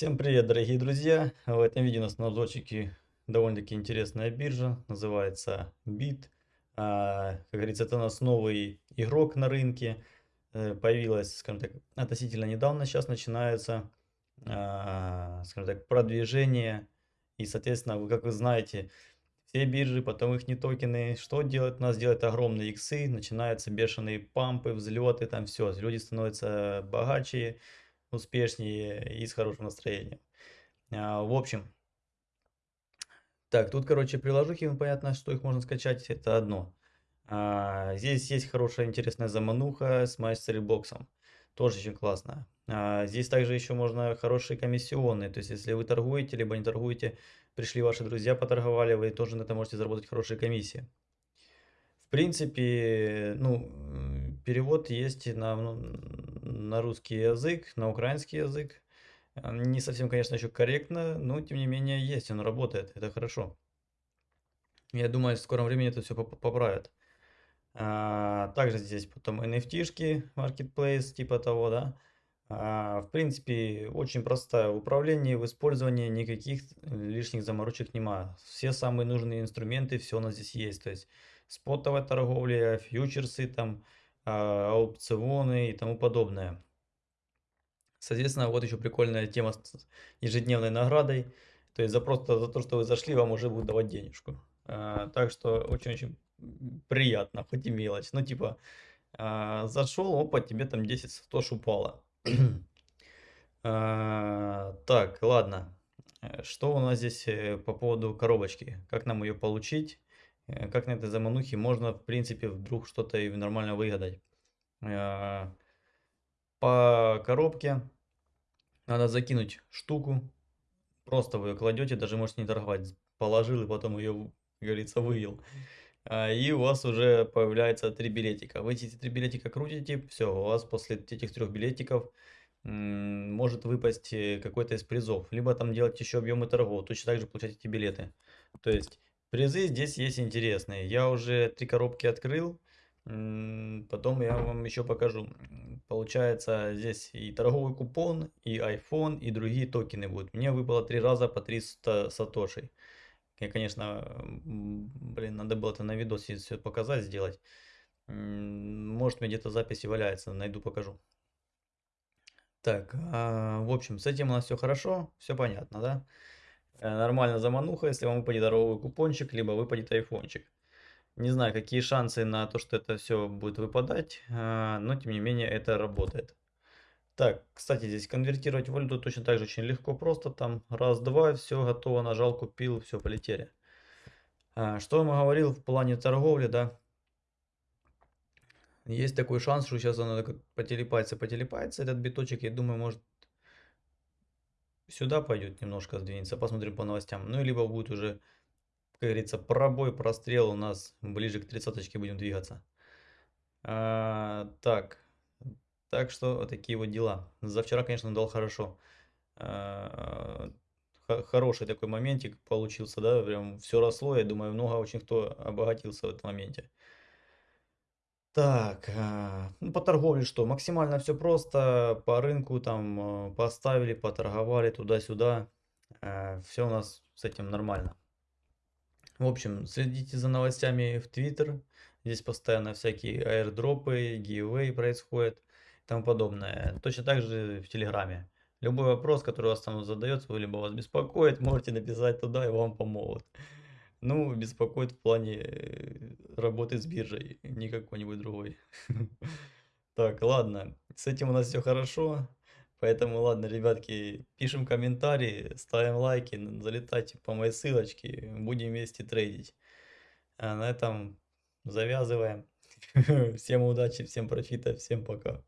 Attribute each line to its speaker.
Speaker 1: Привет, дорогие друзья! В этом видео у нас на обзорчике довольно-таки интересная биржа, называется BIT. А, как говорится, это у нас новый игрок на рынке, э, появилась, скажем так, относительно недавно, сейчас начинается, а, скажем так, продвижение. И, соответственно, вы, как вы знаете, все биржи, потом их не токены, что делать? У нас делают огромные иксы, начинаются бешеные пампы, взлеты, там все, люди становятся богаче, успешнее и с хорошим настроением. А, в общем, так, тут, короче, приложухи, ну, понятно, что их можно скачать, это одно. А, здесь есть хорошая, интересная замануха с MyStoryBox, тоже очень классно. А, здесь также еще можно хорошие комиссионные, то есть если вы торгуете, либо не торгуете, пришли ваши друзья, поторговали, вы тоже на это можете заработать хорошие комиссии. В принципе, ну, перевод есть на, ну, на русский язык, на украинский язык. Не совсем, конечно, еще корректно, но тем не менее есть, он работает, это хорошо. Я думаю, в скором времени это все поправят. А, также здесь потом NFT-шки, marketplace, типа того, да. А, в принципе, очень простое в управлении, в использовании, никаких лишних заморочек нема. Все самые нужные инструменты, все у нас здесь есть. То есть спотовая торговля, фьючерсы, там, аукционы и тому подобное. Соответственно, вот еще прикольная тема с ежедневной наградой. То есть за просто за то, что вы зашли, вам уже будут давать денежку. А, так что очень-очень приятно, хоть и мелочь. Ну, типа, а, зашел, опа, тебе там 10 сатош упало. а, так, ладно. Что у нас здесь э, по поводу коробочки? Как нам ее получить? Э, как на этой заманухе можно, в принципе, вдруг что-то и нормально выгадать. Э, по коробке надо закинуть штуку, просто вы ее кладете, даже можете не торговать, положил и потом ее, говорится, вывел. А, и у вас уже появляется три билетика. Вы эти три билетика крутите, все, у вас после этих трех билетиков может выпасть э, какой-то из призов. Либо там делать еще объемы торгов, точно так же получать эти билеты. То есть Призы здесь есть интересные. Я уже три коробки открыл. Потом я вам еще покажу. Получается, здесь и торговый купон, и iPhone, и другие токены будут. Мне выпало три раза по 300 сатошей. Я, конечно, блин, надо было это на видосе все показать, сделать. Может, мне где-то записи валяется, найду, покажу. Так, а, в общем, с этим у нас все хорошо, все понятно, да? Э, нормально замануха, если вам выпадет здоровый купончик, либо выпадет айфончик. Не знаю, какие шансы на то, что это все будет выпадать, а, но тем не менее это работает. Так, кстати, здесь конвертировать валюту точно так же очень легко, просто там раз-два, все готово, нажал, купил, все, полетели. А, что я говорил в плане торговли, да? Есть такой шанс, что сейчас он потелепается, потелепается, этот биточек, я думаю, может сюда пойдет немножко сдвинется, посмотрим по новостям. Ну, либо будет уже, как говорится, пробой, прострел у нас ближе к тридцаточке будем двигаться. А, так, так что вот такие вот дела. За вчера, конечно, дал хорошо. А, хороший такой моментик получился, да, прям все росло, я думаю, много очень кто обогатился в этом моменте. Так, а, ну, по торговле что? Максимально все просто. По рынку там э, поставили, поторговали туда-сюда. Э, все у нас с этим нормально. В общем, следите за новостями в Twitter. Здесь постоянно всякие аирдропы, giveaway происходят и тому подобное. Точно так же в Телеграме. Любой вопрос, который вас там задается, либо вас беспокоит, можете написать туда и вам помогут. Ну, беспокоит в плане э, работы с биржей, не какой-нибудь другой. Так, ладно, с этим у нас все хорошо. Поэтому, ладно, ребятки, пишем комментарии, ставим лайки, залетайте по моей ссылочке, будем вместе трейдить. А на этом завязываем. Всем удачи, всем профита, всем пока.